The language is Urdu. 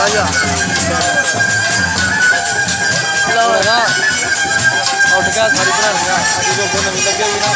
Vaya. لو نا اٹھ گیا ساری بنا لیا ابھی وہ نہیں لگے ہوئی نا